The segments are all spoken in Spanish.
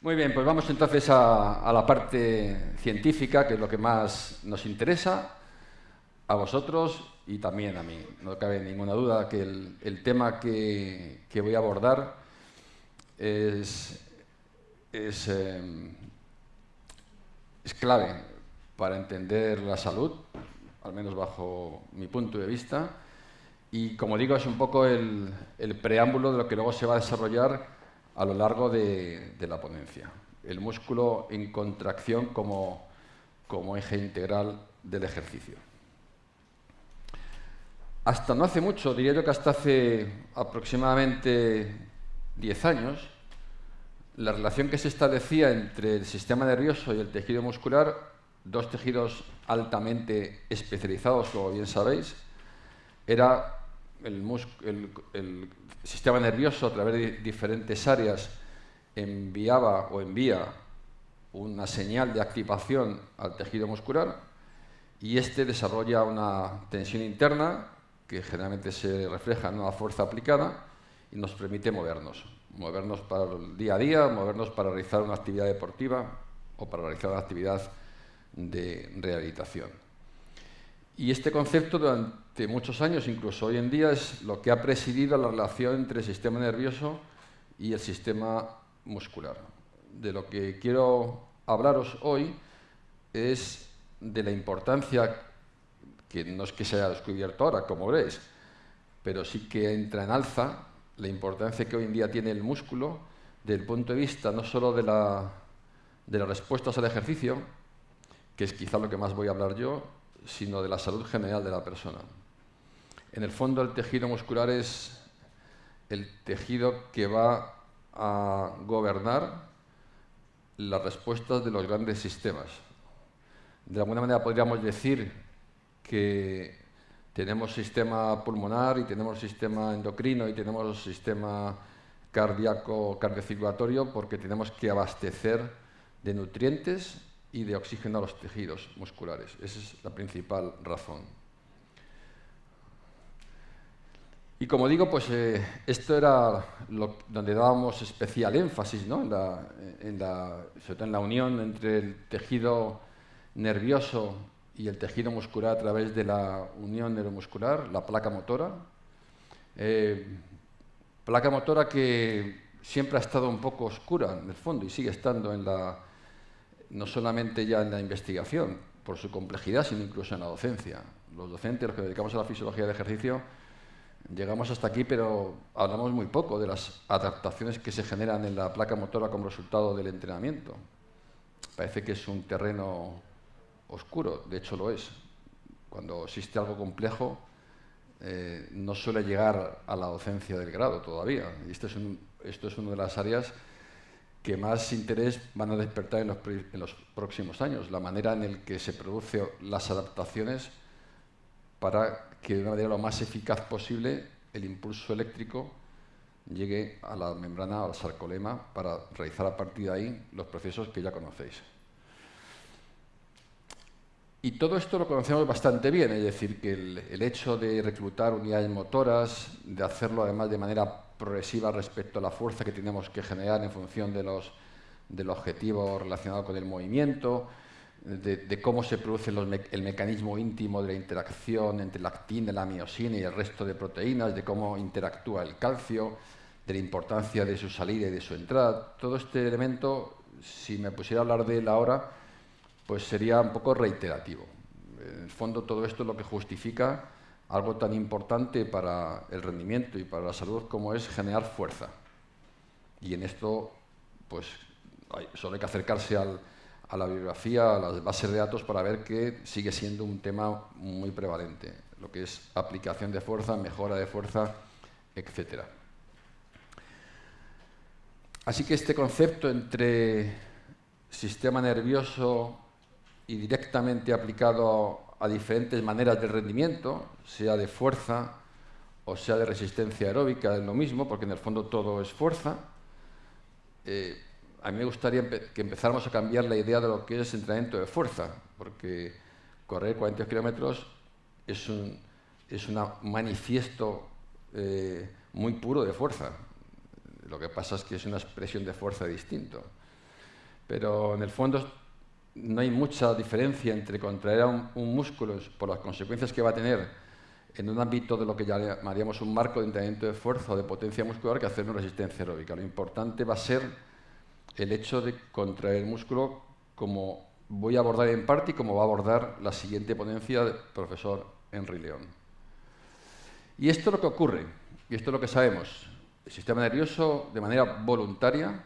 Muy bien, pues vamos entonces a, la parte científica, que es lo que más nos interesa a vosotros y también a mí. No cabe ninguna duda que el, tema que, voy a abordar es, em, es clave para entender la salud, al menos bajo mi punto de vista, y como digo, es un poco el, preámbulo de lo que luego se va a desarrollar a lo largo de, la ponencia. El músculo en contracción como, como eje integral del ejercicio. Hasta no hace mucho, diría yo que hasta hace aproximadamente 10 años, la relación que se establecía entre el sistema nervioso y el tejido muscular, dos tejidos altamente especializados, como bien sabéis, era el, sistema nervioso a través de diferentes áreas enviaba o envía una señal de activación al tejido muscular y este desarrolla una tensión interna que generalmente se refleja en una fuerza aplicada y nos permite movernos. Movernos para el día a día, movernos para realizar una actividad deportiva o para realizar una actividad de rehabilitación. Y este concepto durante muchos años, incluso hoy en día, es lo que ha presidido la relación entre el sistema nervioso y el sistema muscular. De lo que quiero hablaros hoy es de la importancia, que no es que se haya descubierto ahora, como veréis, pero sí que entra en alza la importancia que hoy en día tiene el músculo desde el punto de vista no solo de, la, de las respuestas al ejercicio, que es quizá lo que más voy a hablar yo, sino de la salud general de la persona. En el fondo, el tejido muscular es el tejido que va a gobernar las respuestas de los grandes sistemas. De alguna manera podríamos decir que tenemos sistema pulmonar y tenemos sistema endocrino y tenemos sistema cardíaco cardiocirculatorio porque tenemos que abastecer de nutrientes y de oxígeno a los tejidos musculares. Esa es la principal razón. Y como digo, pues eh, esto era donde dábamos especial énfasis, ¿no? en la, sobre todo en la unión entre el tejido nervioso y el tejido muscular a través de la unión neuromuscular, la placa motora. Eh, placa motora que siempre ha estado un poco oscura en el fondo y sigue estando en la, no solamente ya en la investigación, por su complejidad, sino incluso en la docencia. Los docentes, los que dedicamos a la fisiología del ejercicio, llegamos hasta aquí, pero hablamos muy poco de las adaptaciones que se generan en la placa motora como resultado del entrenamiento. Parece que es un terreno oscuro, de hecho lo es. Cuando existe algo complejo, eh, no suele llegar a la docencia del grado todavía. Y esto es, esto es una de las áreas que más interés van a despertar en los, próximos años, la manera en la que se producen las adaptaciones para que de una manera lo más eficaz posible el impulso eléctrico llegue a la membrana, al sarcolema, para realizar a partir de ahí los procesos que ya conocéis. Y todo esto lo conocemos bastante bien, es decir, que el, el hecho de reclutar unidades motoras, de hacerlo además de manera progresiva respecto a la fuerza que tenemos que generar en función de los, del objetivo relacionado con el movimiento, de, cómo se produce el mecanismo íntimo de la interacción entre la actina, la miosina y el resto de proteínas, de cómo interactúa el calcio, de la importancia de su salida y de su entrada. Todo este elemento, si me pusiera a hablar de él ahora, pues sería un poco reiterativo. En el fondo, todo esto es lo que justifica algo tan importante para el rendimiento y para la salud como es generar fuerza. Y en esto, pues, solo hay que acercarse a la bibliografía, a las bases de datos para ver que sigue siendo un tema muy prevalente, lo que es aplicación de fuerza, mejora de fuerza, etc. Así que este concepto entre sistema nervioso y directamente aplicado a diferentes maneras de rendimiento, sea de fuerza o sea de resistencia aeróbica, es lo mismo, porque en el fondo todo es fuerza. Eh, a mí me gustaría que empezáramos a cambiar la idea de lo que es entrenamiento de fuerza, porque correr 40 kilómetros es un es manifiesto eh, muy puro de fuerza. Lo que pasa es que es una expresión de fuerza distinto. pero en el fondo no hay mucha diferencia entre contraer un, un, músculo por las consecuencias que va a tener en un ámbito de lo que llamaríamos un marco de entrenamiento de fuerza o de potencia muscular que hacer una resistencia aeróbica. Lo importante va a ser el hecho de contraer músculo como voy a abordar en parte y como va a abordar la siguiente ponencia del profesor Henry León. Y esto es lo que ocurre, y esto es lo que sabemos. El sistema nervioso, de manera voluntaria,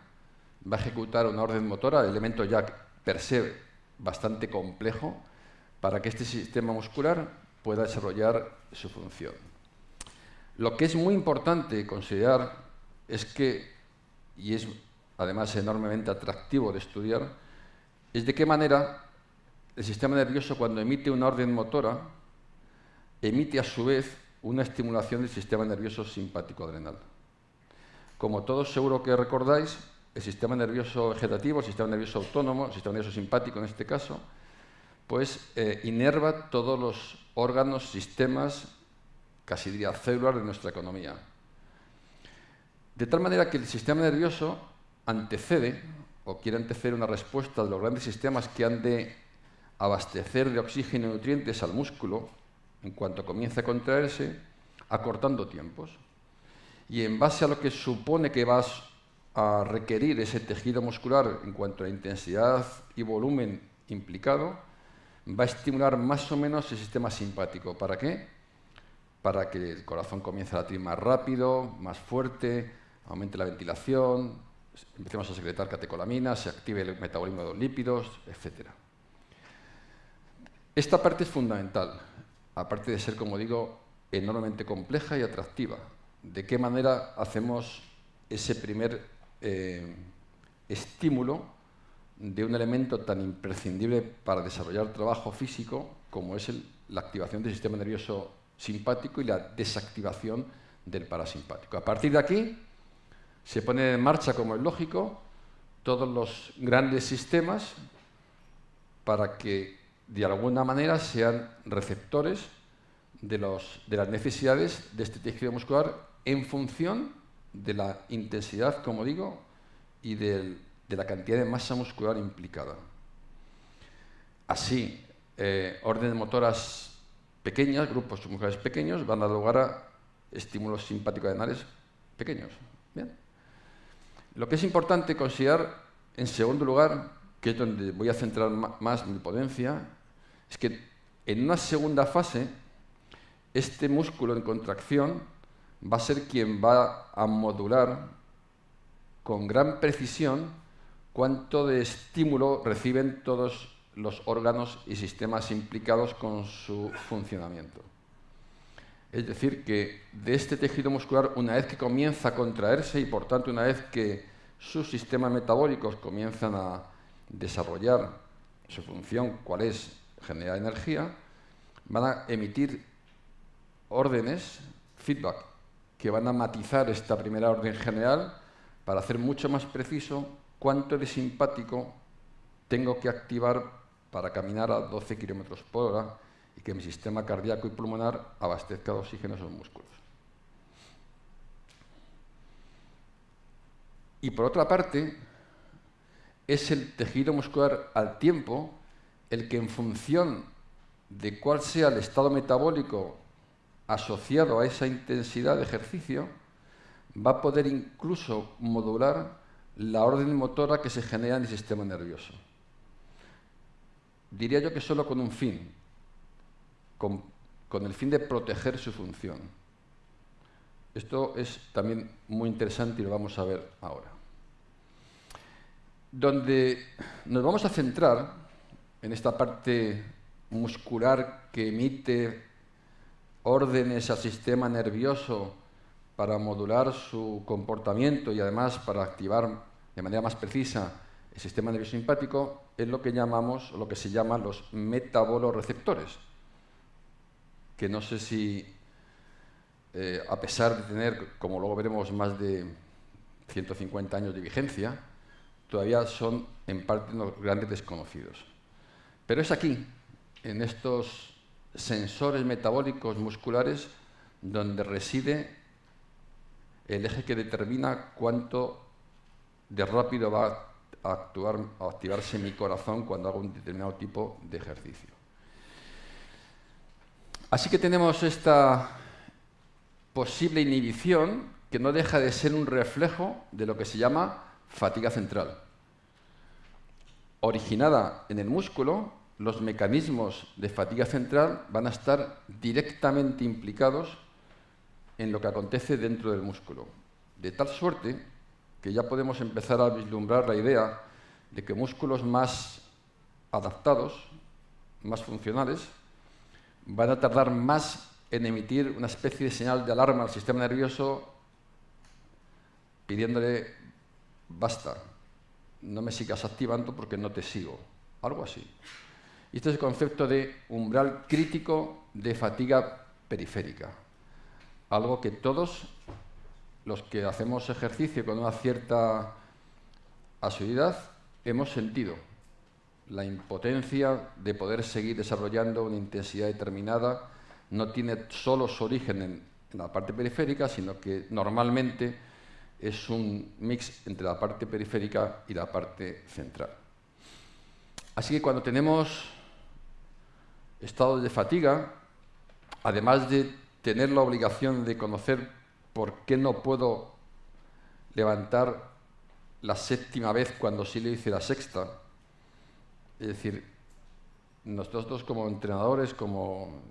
va a ejecutar una orden motora, elemento ya per se bastante complejo, para que este sistema muscular pueda desarrollar su función. Lo que es muy importante considerar es que, y es además enormemente atractivo de estudiar, es de qué manera el sistema nervioso cuando emite una orden motora, emite a su vez una estimulación del sistema nervioso simpático adrenal. Como todos seguro que recordáis, el sistema nervioso vegetativo, el sistema nervioso autónomo, el sistema nervioso simpático en este caso, pues eh, inerva todos los órganos, sistemas, casi diría células de nuestra economía. De tal manera que el sistema nervioso antecede o quiere anteceder una respuesta de los grandes sistemas que han de abastecer de oxígeno y nutrientes al músculo en cuanto comience a contraerse, acortando tiempos. Y en base a lo que supone que vas a requerir ese tejido muscular en cuanto a intensidad y volumen implicado, va a estimular más o menos el sistema simpático. ¿Para qué? Para que el corazón comience a latir más rápido, más fuerte, aumente la ventilación, empecemos a secretar catecolaminas, se active el metabolismo de los lípidos, etc. Esta parte es fundamental, aparte de ser, como digo, enormemente compleja y atractiva. ¿De qué manera hacemos ese primer eh, estímulo de un elemento tan imprescindible para desarrollar trabajo físico como es la activación del sistema nervioso simpático y la desactivación del parasimpático. A partir de aquí se ponen en marcha, como es lógico, todos los grandes sistemas para que de alguna manera sean receptores de, de las necesidades de este tejido muscular en función de la intensidad, como digo, y de la cantidad de masa muscular implicada. Así, eh, órdenes motoras pequeñas, grupos musculares pequeños, van a dar lugar a estímulos simpáticos adrenales pequeños. Lo que es importante considerar, en segundo lugar, que es donde voy a centrar más mi ponencia, es que en una segunda fase, este músculo en contracción va a ser quien va a modular con gran precisión cuánto de estímulo reciben todos los órganos y sistemas implicados con su funcionamiento. Es decir, que de este tejido muscular, una vez que comienza a contraerse y por tanto una vez que sus sistemas metabólicos comienzan a desarrollar su función, cuál es generar energía, van a emitir órdenes, feedback, que van a matizar esta primera orden general para hacer mucho más preciso cuánto de simpático tengo que activar para caminar a 12 km por hora que mi sistema cardíaco y pulmonar abastezca de oxígeno a esos músculos. Y por otra parte, es el tejido muscular al tiempo el que en función de cuál sea el estado metabólico asociado a esa intensidad de ejercicio, va a poder incluso modular la orden motora que se genera en el sistema nervioso. Diría yo que solo con un fin, con, el fin de proteger su función. Esto es también muy interesante y lo vamos a ver ahora. Donde nos vamos a centrar en esta parte muscular que emite órdenes al sistema nervioso para modular su comportamiento y además para activar de manera más precisa el sistema nervioso simpático es lo que llamamos, lo que se llaman los metaboloreceptores, que no sé si, eh, a pesar de tener, como luego veremos, más de 150 años de vigencia, todavía son en parte unos grandes desconocidos. Pero es aquí, en estos sensores metabólicos musculares, donde reside el eje que determina cuánto de rápido va a, actuar, a activarse mi corazón cuando hago un determinado tipo de ejercicio. Así que tenemos esta posible inhibición que no deja de ser un reflejo de lo que se llama fatiga central. Originada en el músculo, los mecanismos de fatiga central van a estar directamente implicados en lo que acontece dentro del músculo. De tal suerte que ya podemos empezar a vislumbrar la idea de que músculos más adaptados, más funcionales, van a tardar más en emitir una especie de señal de alarma al sistema nervioso pidiéndole, basta, no me sigas activando porque no te sigo. Algo así. Y este es el concepto de umbral crítico de fatiga periférica. Algo que todos los que hacemos ejercicio con una cierta asiduidad hemos sentido la impotencia de poder seguir desarrollando una intensidad determinada no tiene solo su origen en, la parte periférica, sino que normalmente es un mix entre la parte periférica y la parte central. Así que cuando tenemos estados de fatiga, además de tener la obligación de conocer por qué no puedo levantar la séptima vez cuando sí le hice la sexta, es decir, nosotros como entrenadores, como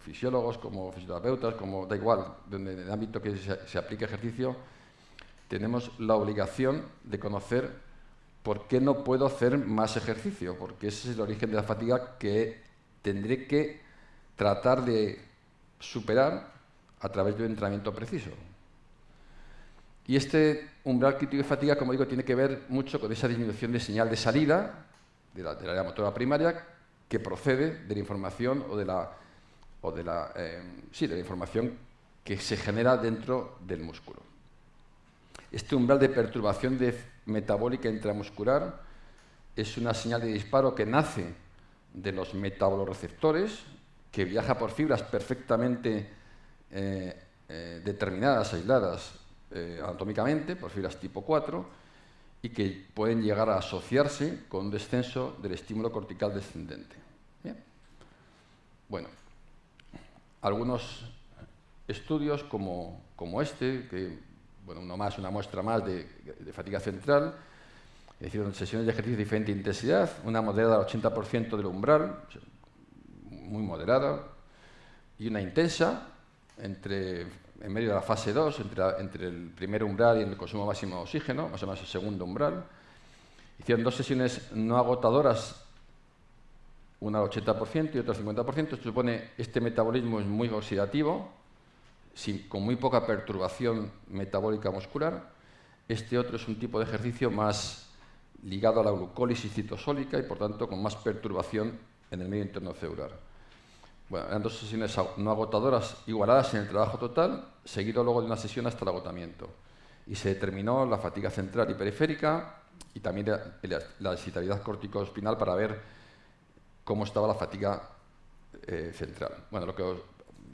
fisiólogos, como fisioterapeutas, como da igual, en el ámbito que se, se aplique ejercicio, tenemos la obligación de conocer por qué no puedo hacer más ejercicio, porque ese es el origen de la fatiga que tendré que tratar de superar a través de un entrenamiento preciso. Y este umbral crítico de fatiga, como digo, tiene que ver mucho con esa disminución de señal de salida de la, área motora primaria que procede de la información o de la, o de la, eh, sí, de la información que se genera dentro del músculo. Este umbral de perturbación de metabólica intramuscular es una señal de disparo que nace de los metaboloreceptores, que viaja por fibras perfectamente eh, eh, determinadas, aisladas anatómicamente, por fibras tipo 4, y que pueden llegar a asociarse con un descenso del estímulo cortical descendente. Bueno, algunos estudios como, este, que bueno, uno más, una muestra más de, fatiga central, hicieron sesiones de ejercicio de diferente intensidad, una moderada al 80% del umbral, muy moderada, y una intensa, entre, en medio de la fase 2, entre, el primer umbral y el consumo máximo de oxígeno, más o menos el segundo umbral. Hicieron dos sesiones no agotadoras una al 80% y otra al 50%. Esto supone este metabolismo es muy oxidativo, con muy poca perturbación metabólica muscular. Este otro es un tipo de ejercicio más ligado a la glucólisis citosólica y, por tanto, con más perturbación en el medio interno celular. Bueno, eran dos sesiones no agotadoras igualadas en el trabajo total, seguido luego de una sesión hasta el agotamiento. Y se determinó la fatiga central y periférica y también la, excitabilidad corticoespinal para ver cómo estaba la fatiga eh, central. Bueno, lo que,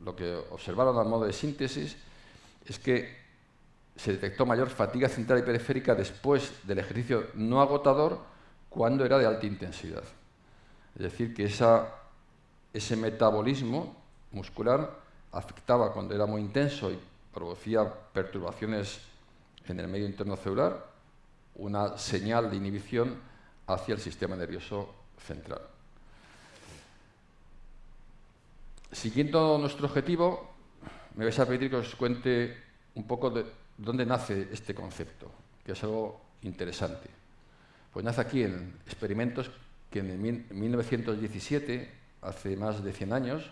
lo que observaron al modo de síntesis es que se detectó mayor fatiga central y periférica después del ejercicio no agotador cuando era de alta intensidad. Es decir, que esa, ese metabolismo muscular afectaba cuando era muy intenso y producía perturbaciones en el medio interno celular, una señal de inhibición hacia el sistema nervioso central. Siguiendo nuestro objetivo, me vais a pedir que os cuente un poco de dónde nace este concepto, que es algo interesante. Pues nace aquí en experimentos que en 1917, hace más de 100 años,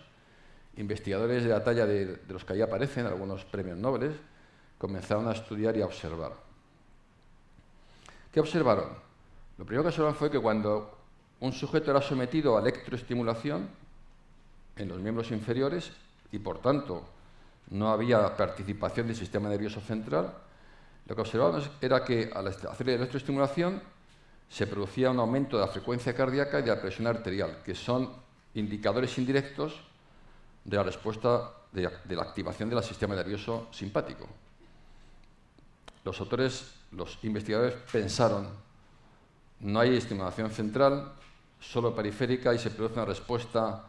investigadores de la talla de, los que ahí aparecen, algunos premios Nobel, comenzaron a estudiar y a observar. ¿Qué observaron? Lo primero que observaron fue que cuando un sujeto era sometido a electroestimulación, en los miembros inferiores y, por tanto, no había participación del sistema nervioso central, lo que observamos era que al hacer la electroestimulación se producía un aumento de la frecuencia cardíaca y de la presión arterial, que son indicadores indirectos de la respuesta de, la activación del sistema nervioso simpático. Los autores, los investigadores pensaron, no hay estimulación central, solo periférica y se produce una respuesta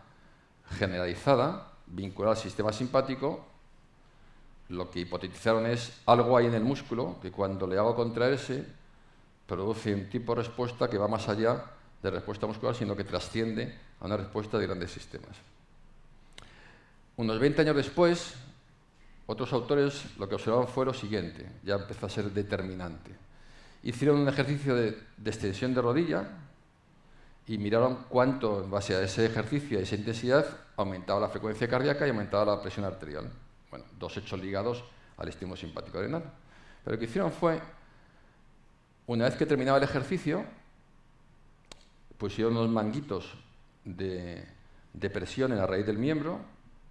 generalizada vinculada al sistema simpático. Lo que hipotetizaron es algo hay en el músculo que cuando le hago contraerse produce un tipo de respuesta que va más allá de respuesta muscular, sino que trasciende a una respuesta de grandes sistemas. Unos 20 años después, otros autores lo que observaban fue lo siguiente, ya empezó a ser determinante. Hicieron un ejercicio de, extensión de rodilla y miraron cuánto, en base a ese ejercicio y esa intensidad, aumentaba la frecuencia cardíaca y aumentaba la presión arterial. Bueno, dos hechos ligados al estímulo simpático adrenal. Pero lo que hicieron fue, una vez que terminaba el ejercicio, pusieron unos manguitos de, presión en la raíz del miembro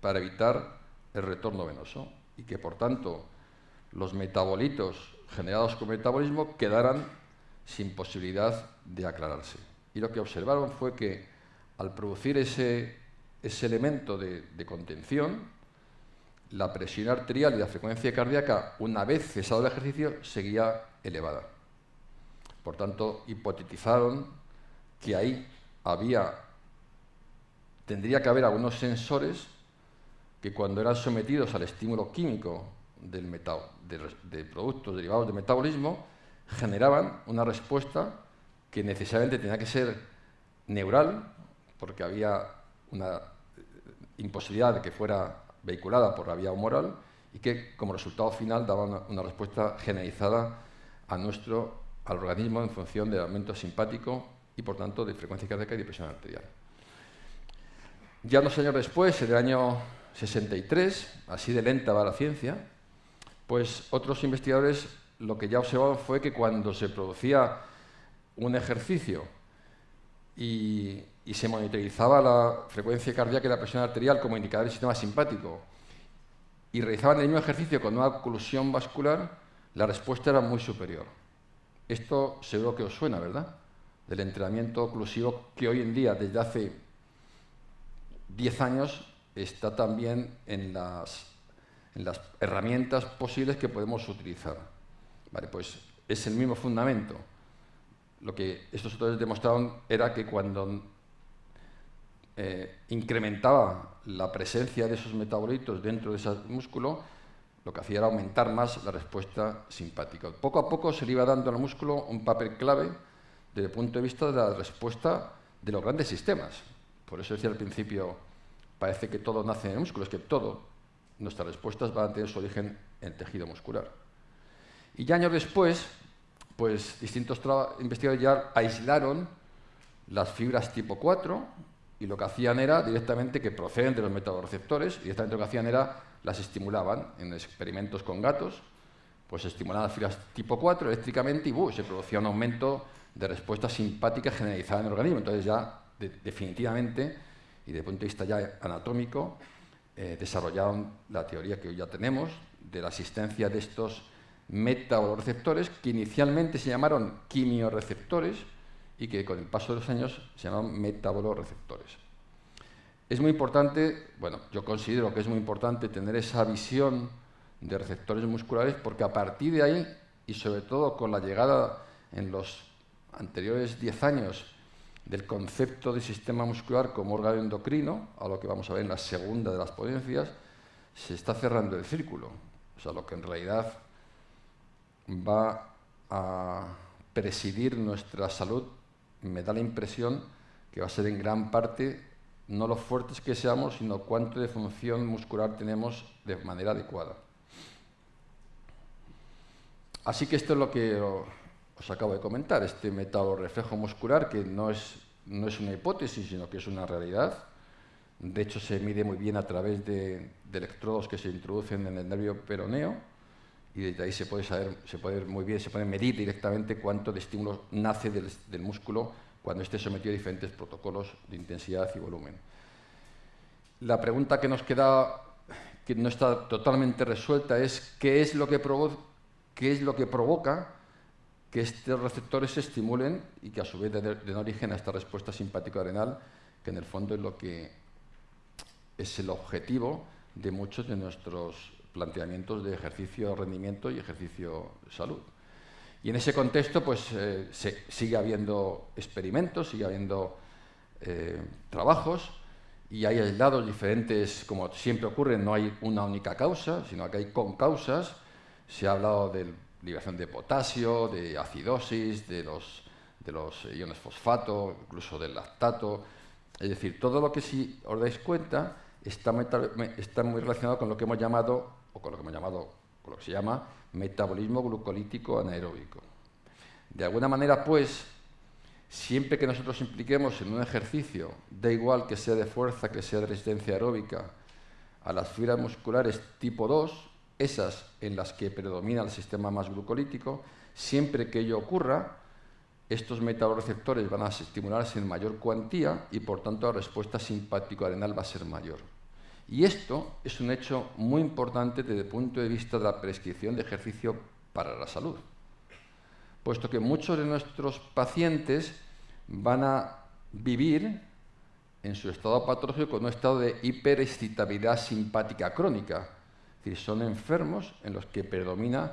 para evitar el retorno venoso y que, por tanto, los metabolitos generados con metabolismo quedaran sin posibilidad de aclararse. Y lo que observaron fue que al producir ese, ese elemento de, de, contención, la presión arterial y la frecuencia cardíaca, una vez cesado el ejercicio, seguía elevada. Por tanto, hipotetizaron que ahí había, tendría que haber algunos sensores que cuando eran sometidos al estímulo químico de, productos derivados del metabolismo, generaban una respuesta que necesariamente tenía que ser neural, porque había una imposibilidad de que fuera vehiculada por la vía humoral, y que como resultado final daba una, una respuesta generalizada a nuestro, al organismo en función del aumento simpático y por tanto de frecuencia cardíaca y de presión arterial. Ya unos años después, en el año 63, así de lenta va la ciencia, pues otros investigadores lo que ya observaban fue que cuando se producía un ejercicio y, se monitorizaba la frecuencia cardíaca y la presión arterial como indicador del sistema simpático y realizaban el mismo ejercicio con una oclusión vascular, la respuesta era muy superior. Esto seguro que os suena, ¿verdad? Del entrenamiento oclusivo que hoy en día, desde hace 10 años, está también en las, en las herramientas posibles que podemos utilizar. Vale, pues es el mismo fundamento. Lo que estos autores demostraron era que cuando eh, incrementaba la presencia de esos metabolitos dentro de ese músculo, lo que hacía era aumentar más la respuesta simpática. Poco a poco se le iba dando al músculo un papel clave desde el punto de vista de la respuesta de los grandes sistemas. Por eso decía al principio parece que todo nace en el músculo, es que todo, nuestras respuestas van a tener su origen en el tejido muscular. Y ya años después, pues distintos investigadores ya aislaron las fibras tipo 4 y lo que hacían era directamente que proceden de los metaboreceptores y directamente lo que hacían era las estimulaban en experimentos con gatos, pues estimulaban las fibras tipo 4 eléctricamente y se producía un aumento de respuesta simpática generalizada en el organismo. Entonces ya definitivamente y desde el punto de vista ya anatómico, eh, desarrollaron la teoría que hoy ya tenemos de la asistencia de estos metaboloreceptores que inicialmente se llamaron quimioreceptores y que con el paso de los años se llaman metaboloreceptores. Es muy importante, bueno, yo considero que es muy importante tener esa visión de receptores musculares porque a partir de ahí, y sobre todo con la llegada en los anteriores 10 años del concepto de sistema muscular como órgano endocrino, a lo que vamos a ver en la segunda de las ponencias, se está cerrando el círculo. O sea, lo que en realidad va a presidir nuestra salud, me da la impresión que va a ser en gran parte no lo fuertes que seamos, sino cuánto de función muscular tenemos de manera adecuada. Así que esto es lo que os acabo de comentar, este reflejo muscular que no es, no es una hipótesis, sino que es una realidad. De hecho, se mide muy bien a través de, electrodos que se introducen en el nervio peroneo y desde ahí se puede saber, se puede muy bien, se puede medir directamente cuánto de estímulo nace del, del músculo cuando esté sometido a diferentes protocolos de intensidad y volumen. La pregunta que nos queda, que no está totalmente resuelta, es qué es lo que, qué es lo que provoca que estos receptores se estimulen y que a su vez den origen a esta respuesta simpático-adrenal, que en el fondo es lo que es el objetivo de muchos de nuestros planteamientos de ejercicio rendimiento y ejercicio salud. Y en ese contexto, pues eh, sigue habiendo experimentos, sigue habiendo eh, trabajos y hay aislados diferentes, como siempre ocurre, no hay una única causa, sino que hay con causas. Se ha hablado de liberación de potasio, de acidosis, de los, de los iones fosfato, incluso del lactato. Es decir, todo lo que si os dais cuenta está, está muy relacionado con lo que hemos llamado, o con lo que hemos llamado, con lo que se llama metabolismo glucolítico anaeróbico. De alguna manera, pues, siempre que nosotros impliquemos en un ejercicio, da igual que sea de fuerza, que sea de resistencia aeróbica, a las fibras musculares tipo 2, esas en las que predomina el sistema más glucolítico, siempre que ello ocurra, estos metaboreceptores van a estimularse en mayor cuantía y por tanto la respuesta simpático-arenal va a ser mayor. Y esto es un hecho muy importante desde el punto de vista de la prescripción de ejercicio para la salud, puesto que muchos de nuestros pacientes van a vivir en su estado patológico con un estado de hiperexcitabilidad simpática crónica, es decir, son enfermos en los que predomina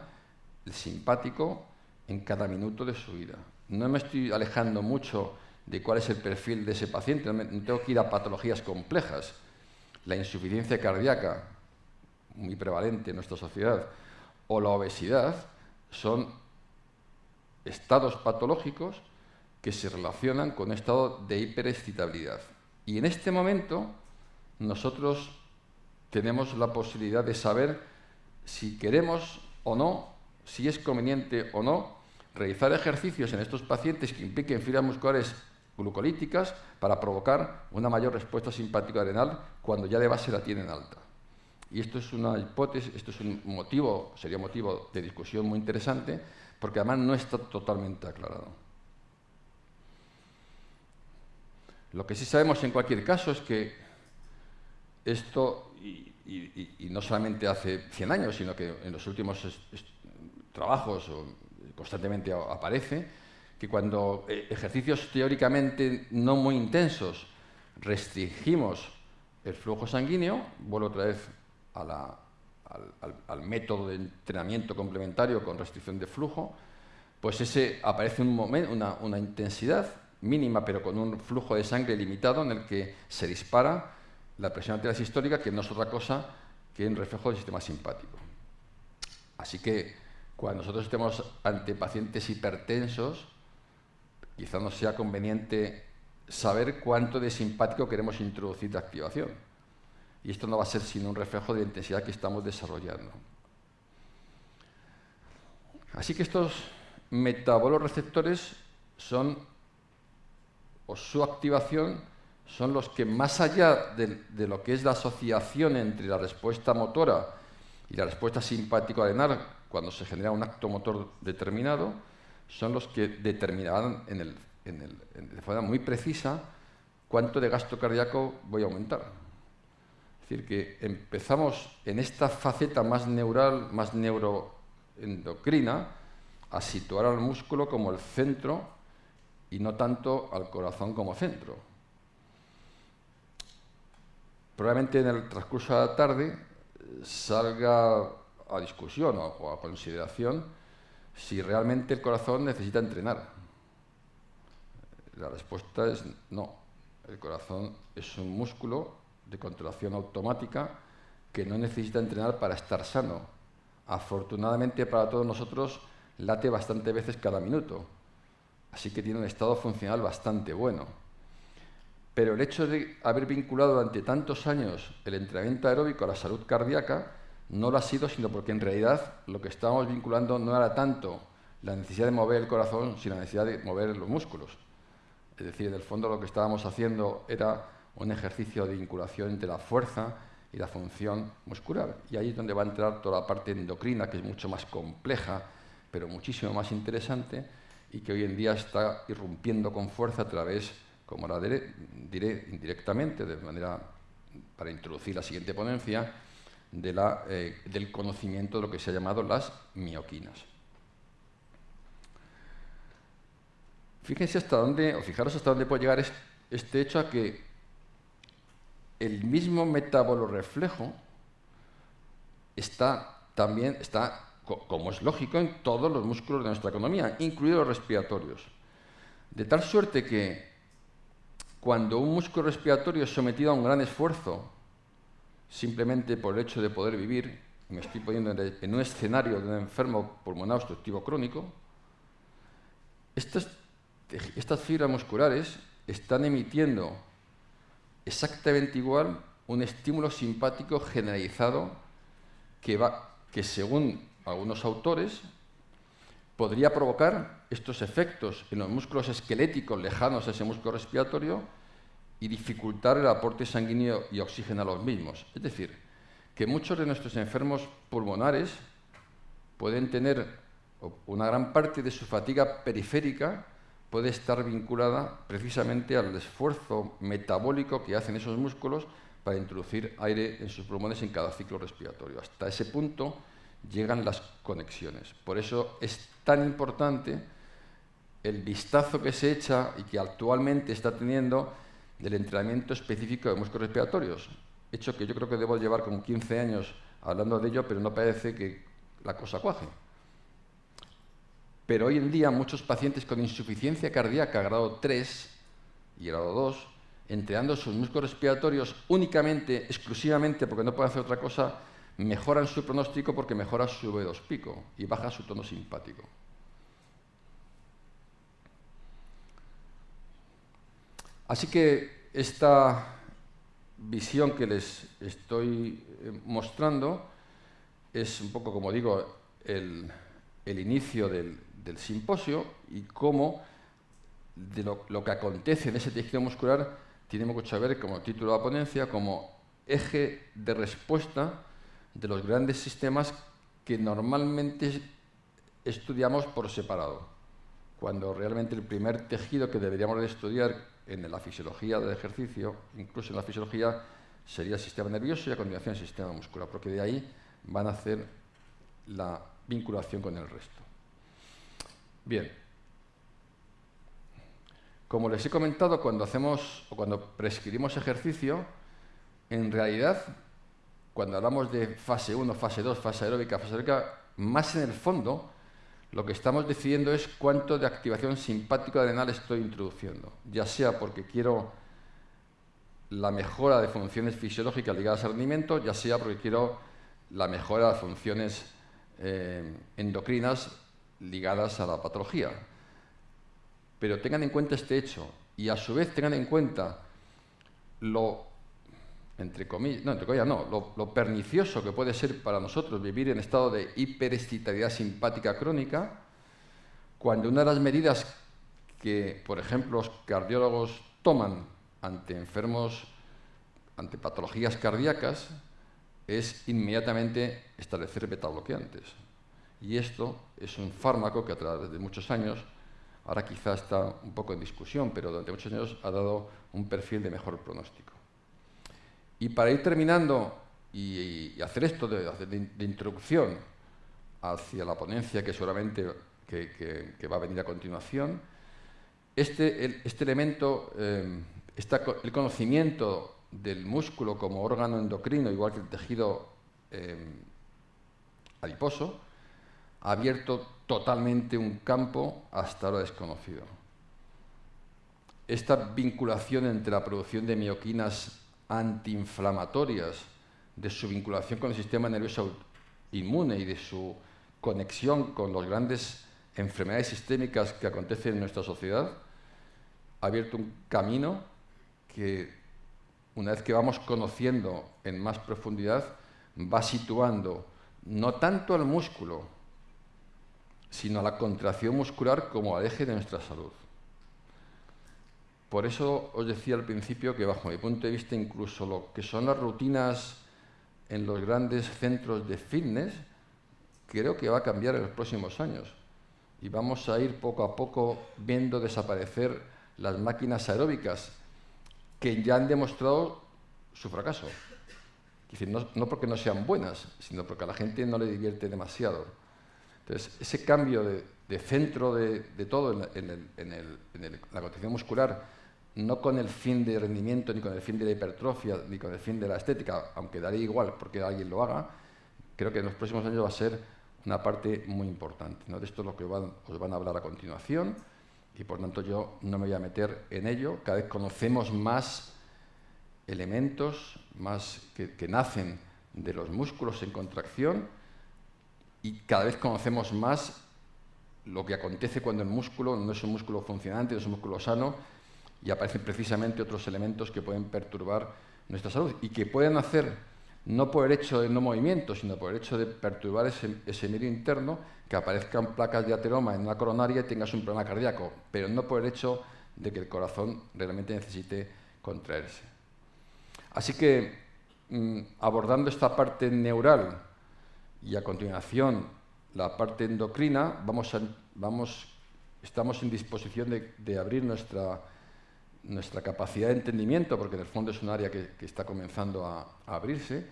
el simpático en cada minuto de su vida. No me estoy alejando mucho de cuál es el perfil de ese paciente, no tengo que ir a patologías complejas la insuficiencia cardíaca, muy prevalente en nuestra sociedad, o la obesidad, son estados patológicos que se relacionan con un estado de hiperexcitabilidad. Y en este momento nosotros tenemos la posibilidad de saber si queremos o no, si es conveniente o no, realizar ejercicios en estos pacientes que impliquen fibras musculares glucolíticas para provocar una mayor respuesta simpática adrenal cuando ya de base la tienen alta. Y esto es una hipótesis, esto es un motivo, sería motivo de discusión muy interesante, porque además no está totalmente aclarado. Lo que sí sabemos en cualquier caso es que esto, y, no solamente hace 100 años, sino que en los últimos trabajos constantemente aparece, que cuando eh, ejercicios teóricamente no muy intensos restringimos el flujo sanguíneo, vuelvo otra vez al, método de entrenamiento complementario con restricción de flujo, pues ese aparece un una, intensidad mínima, pero con un flujo de sangre limitado en el que se dispara la presión arterial sistólica, que no es otra cosa que un reflejo del sistema simpático. Así que cuando nosotros estemos ante pacientes hipertensos, quizá no sea conveniente saber cuánto de simpático queremos introducir de activación. Y esto no va a ser sino un reflejo de la intensidad que estamos desarrollando. Así que estos metaboloreceptores son, o su activación, son los que más allá de, lo que es la asociación entre la respuesta motora y la respuesta simpático-arenal cuando se genera un acto motor determinado, son los que determinarán de forma muy precisa cuánto de gasto cardíaco voy a aumentar. Es decir, que empezamos en esta faceta más neural, más neuroendocrina, a situar al músculo como el centro y no tanto al corazón como centro. Probablemente en el transcurso de la tarde salga a discusión o a consideración si realmente el corazón necesita entrenar. La respuesta es no. El corazón es un músculo de contracción automática que no necesita entrenar para estar sano. Afortunadamente para todos nosotros late bastante veces cada minuto, así que tiene un estado funcional bastante bueno. Pero el hecho de haber vinculado durante tantos años el entrenamiento aeróbico a la salud cardíaca no lo ha sido, sino porque en realidad lo que estábamos vinculando no era tanto la necesidad de mover el corazón, sino la necesidad de mover los músculos. Es decir, en el fondo lo que estábamos haciendo era un ejercicio de vinculación entre la fuerza y la función muscular. Y ahí es donde va a entrar toda la parte endocrina, que es mucho más compleja, pero muchísimo más interesante, y que hoy en día está irrumpiendo con fuerza a través, como la diré, indirectamente, de manera para introducir la siguiente ponencia, eh, del conocimiento de lo que se ha llamado las mioquinas. Fíjense hasta dónde, o fijaros hasta dónde puede llegar este hecho a que el mismo metabolo reflejo está también está como es lógico en todos los músculos de nuestra economía, incluidos los respiratorios. De tal suerte que cuando un músculo respiratorio es sometido a un gran esfuerzo, simplemente por el hecho de poder vivir, me estoy poniendo en un escenario de un enfermo pulmonar obstructivo crónico, estas, estas fibras musculares están emitiendo exactamente igual un estímulo simpático generalizado que, va, que según algunos autores podría provocar estos efectos en los músculos esqueléticos lejanos a ese músculo respiratorio y dificultar el aporte sanguíneo y oxígeno a los mismos. Es decir, que muchos de nuestros enfermos pulmonares pueden tener una gran parte de su fatiga periférica puede estar vinculada precisamente al esfuerzo metabólico que hacen esos músculos para introducir aire en sus pulmones en cada ciclo respiratorio. Hasta ese punto llegan las conexiones. Por eso es tan importante el vistazo que se echa y que actualmente está teniendo del entrenamiento específico de músculos respiratorios. Hecho que yo creo que debo llevar como 15 años hablando de ello, pero no parece que la cosa cuaje. Pero hoy en día muchos pacientes con insuficiencia cardíaca grado 3 y grado 2, entrenando sus músculos respiratorios únicamente, exclusivamente, porque no pueden hacer otra cosa, mejoran su pronóstico porque mejora su V2 pico y baja su tono simpático. Así que esta visión que les estoy eh, mostrando es un poco, como digo, el, inicio del, del simposio y cómo de lo, que acontece en ese tejido muscular tiene mucho que ver, como título de la ponencia, como eje de respuesta de los grandes sistemas que normalmente estudiamos por separado, cuando realmente el primer tejido que deberíamos de estudiar en la fisiología del ejercicio, incluso en la fisiología, sería el sistema nervioso y a continuación el sistema muscular, porque de ahí van a hacer la vinculación con el resto. Bien. Como les he comentado, cuando hacemos o cuando prescribimos ejercicio, en realidad, cuando hablamos de fase 1, fase 2, fase aeróbica, fase aeróbica, más en el fondo, lo que estamos decidiendo es cuánto de activación simpática adrenal estoy introduciendo, ya sea porque quiero la mejora de funciones fisiológicas ligadas al rendimiento, ya sea porque quiero la mejora de funciones eh, endocrinas ligadas a la patología. Pero tengan en cuenta este hecho y a su vez tengan en cuenta lo, entre comillas, no, entre comillas no, lo, pernicioso que puede ser para nosotros vivir en estado de hiperexcitabilidad simpática crónica, cuando una de las medidas que, por ejemplo, los cardiólogos toman ante enfermos, ante patologías cardíacas, es inmediatamente establecer betabloqueantes. Y esto es un fármaco que a través de muchos años, ahora quizá está un poco en discusión, pero durante muchos años ha dado un perfil de mejor pronóstico. Y para ir terminando y, hacer esto de, introducción hacia la ponencia que seguramente que, va a venir a continuación, este, este elemento, eh, el conocimiento del músculo como órgano endocrino, igual que el tejido eh, adiposo, ha abierto totalmente un campo hasta ahora desconocido. Esta vinculación entre la producción de mioquinas antiinflamatorias, de su vinculación con el sistema nervioso inmune y de su conexión con las grandes enfermedades sistémicas que acontecen en nuestra sociedad, ha abierto un camino que, una vez que vamos conociendo en más profundidad, va situando no tanto al músculo, sino a la contracción muscular como al eje de nuestra salud. Por eso os decía al principio que bajo mi punto de vista incluso lo que son las rutinas en los grandes centros de fitness, creo que va a cambiar en los próximos años. Y vamos a ir poco a poco viendo desaparecer las máquinas aeróbicas que ya han demostrado su fracaso. no, no porque no sean buenas, sino porque a la gente no le divierte demasiado. Entonces, ese cambio de, centro de, todo en, la condición muscular, no con el fin de rendimiento, ni con el fin de la hipertrofia, ni con el fin de la estética, aunque daría igual porque alguien lo haga, creo que en los próximos años va a ser una parte muy importante. ¿no? De esto es lo que os van a hablar a continuación y por tanto yo no me voy a meter en ello. Cada vez conocemos más elementos más que, que nacen de los músculos en contracción y cada vez conocemos más lo que acontece cuando el músculo no es un músculo funcionante, no es un músculo sano y aparecen precisamente otros elementos que pueden perturbar nuestra salud y que pueden hacer, no por el hecho de no movimiento, sino por el hecho de perturbar ese, medio interno, que aparezcan placas de ateroma en una coronaria y tengas un problema cardíaco, pero no por el hecho de que el corazón realmente necesite contraerse. Así que, mm, abordando esta parte neural y a continuación la parte endocrina, vamos, vamos estamos en disposición de abrir nuestra nuestra capacidad de entendimiento, porque en el fondo es un área que, está comenzando a, abrirse,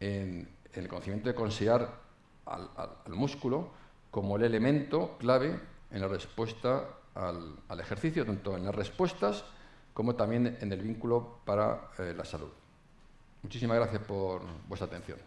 en, el conocimiento de considerar al, músculo como el elemento clave en la respuesta al, ejercicio, tanto en las respuestas como también en el vínculo para eh, la salud. Muchísimas gracias por vuestra atención.